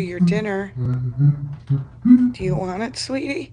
your dinner. Do you want it, sweetie?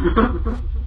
Gracias.